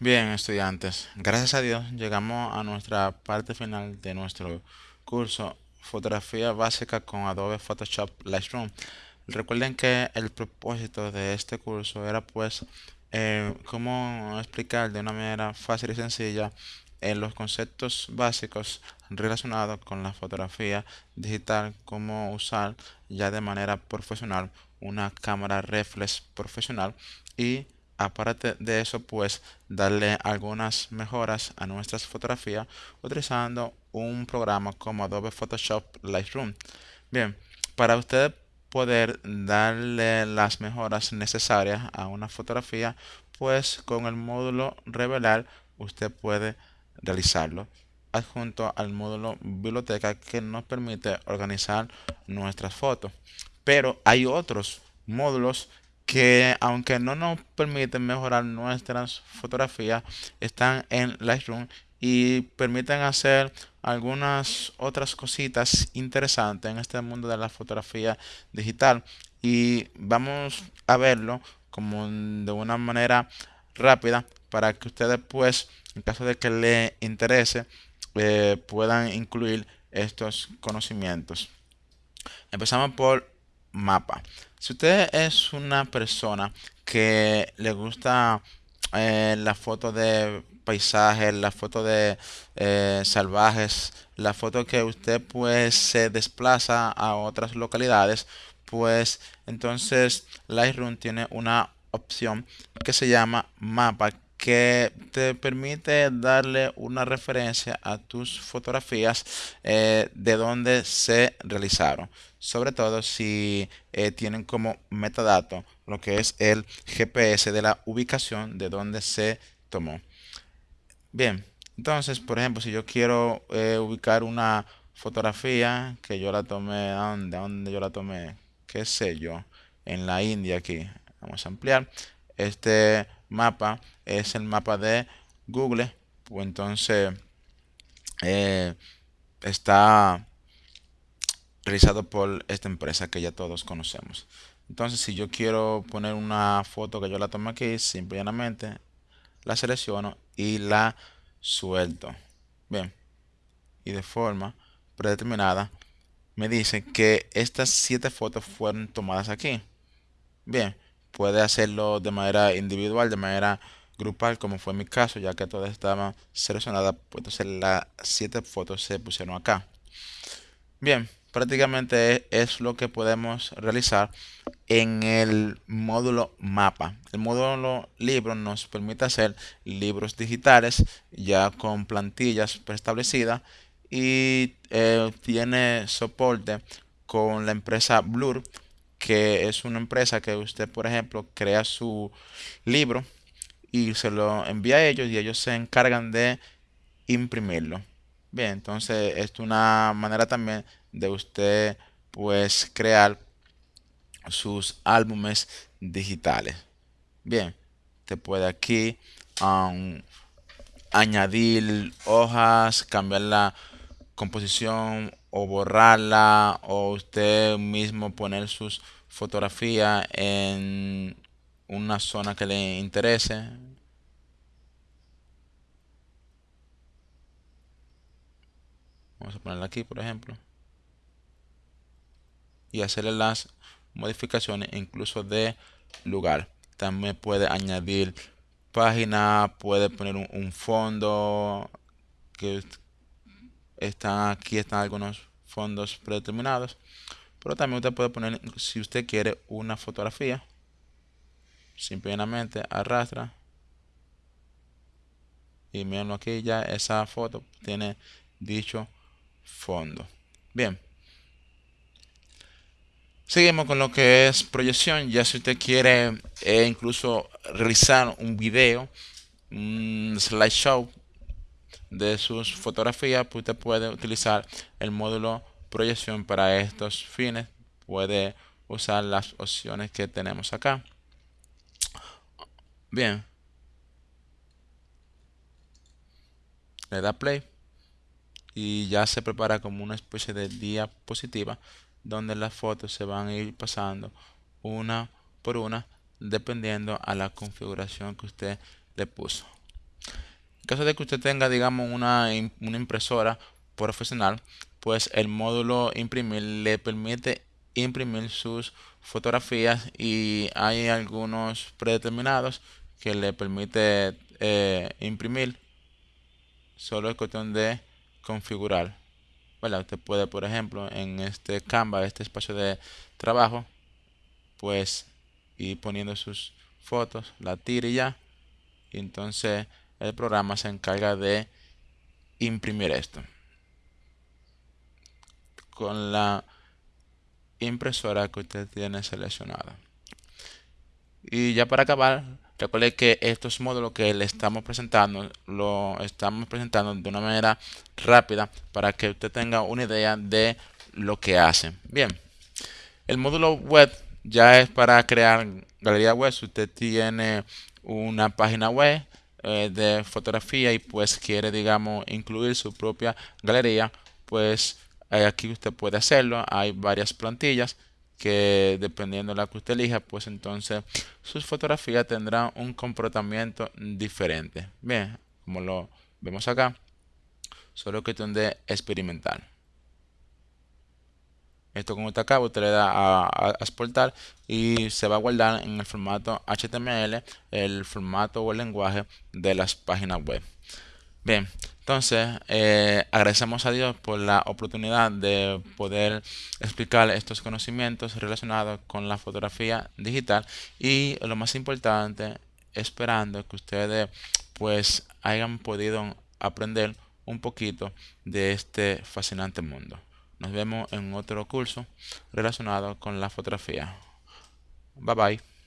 Bien, estudiantes, gracias a Dios llegamos a nuestra parte final de nuestro curso Fotografía básica con Adobe Photoshop Lightroom. Recuerden que el propósito de este curso era pues eh, cómo explicar de una manera fácil y sencilla eh, los conceptos básicos relacionados con la fotografía digital, cómo usar ya de manera profesional una cámara reflex profesional y aparte de eso pues darle algunas mejoras a nuestras fotografías utilizando un programa como Adobe Photoshop Lightroom. Bien, para usted poder darle las mejoras necesarias a una fotografía, pues con el módulo revelar usted puede realizarlo adjunto al módulo biblioteca que nos permite organizar nuestras fotos. Pero hay otros módulos que aunque no nos permiten mejorar nuestras fotografías, están en Lightroom y permiten hacer algunas otras cositas interesantes en este mundo de la fotografía digital. Y vamos a verlo como de una manera rápida para que ustedes pues, en caso de que les interese, eh, puedan incluir estos conocimientos. Empezamos por mapa. Si usted es una persona que le gusta eh, la foto de paisajes, la foto de eh, salvajes, la foto que usted pues se desplaza a otras localidades, pues entonces Lightroom tiene una opción que se llama mapa que te permite darle una referencia a tus fotografías eh, de dónde se realizaron. Sobre todo si eh, tienen como metadato lo que es el GPS de la ubicación de donde se tomó. Bien, entonces, por ejemplo, si yo quiero eh, ubicar una fotografía que yo la tomé, ¿dónde, ¿dónde yo la tomé? ¿Qué sé yo? En la India aquí. Vamos a ampliar. Este mapa es el mapa de Google, pues entonces eh, está realizado por esta empresa que ya todos conocemos. Entonces, si yo quiero poner una foto que yo la tomo aquí, simplemente la selecciono y la suelto. Bien. Y de forma predeterminada me dice que estas siete fotos fueron tomadas aquí. Bien puede hacerlo de manera individual, de manera grupal, como fue mi caso, ya que todas estaban seleccionadas, pues entonces las siete fotos se pusieron acá. Bien, prácticamente es lo que podemos realizar en el módulo mapa. El módulo libro nos permite hacer libros digitales ya con plantillas preestablecidas y eh, tiene soporte con la empresa Blur que es una empresa que usted, por ejemplo, crea su libro y se lo envía a ellos y ellos se encargan de imprimirlo. Bien, entonces es una manera también de usted pues crear sus álbumes digitales. Bien, te puede aquí um, añadir hojas, cambiar la composición o borrarla o usted mismo poner sus fotografías en una zona que le interese. Vamos a ponerla aquí, por ejemplo. Y hacerle las modificaciones incluso de lugar. También puede añadir página, puede poner un, fondo que están aquí están algunos fondos predeterminados pero también usted puede poner si usted quiere una fotografía simplemente arrastra y miren aquí ya esa foto tiene dicho fondo. Bien. Seguimos con lo que es proyección. Ya si usted quiere eh, incluso realizar un video un slideshow de sus fotografías, pues usted puede utilizar el módulo proyección para estos fines. Puede usar las opciones que tenemos acá. Bien. Le da play y ya se prepara como una especie de diapositiva donde las fotos se van a ir pasando una por una dependiendo a la configuración que usted le puso. Caso de que usted tenga, digamos, una, una impresora profesional, pues el módulo imprimir le permite imprimir sus fotografías y hay algunos predeterminados que le permite eh, imprimir. Solo es cuestión de configurar usted puede por ejemplo en este Canva este espacio de trabajo pues ir poniendo sus fotos la tira y ya. Y entonces el programa se encarga de imprimir esto con la impresora que usted tiene seleccionada. Y ya para acabar, recuerde que estos módulos que le estamos presentando, lo estamos presentando de una manera rápida para que usted tenga una idea de lo que hacen. Bien, el módulo web ya es para crear galería web. Si usted tiene una página web eh, de fotografía y pues quiere, digamos, incluir su propia galería, pues eh, aquí usted puede hacerlo. Hay varias plantillas que dependiendo de la que usted elija, pues entonces sus fotografías tendrán un comportamiento diferente. Bien, como lo vemos acá, solo que de experimentar. Esto como está acá, usted le da a, exportar y se va a guardar en el formato HTML, el formato o el lenguaje de las páginas web. Bien, entonces eh, agradecemos a Dios por la oportunidad de poder explicar estos conocimientos relacionados con la fotografía digital y lo más importante, esperando que ustedes pues hayan podido aprender un poquito de este fascinante mundo. Nos vemos en otro curso relacionado con la fotografía. Bye bye.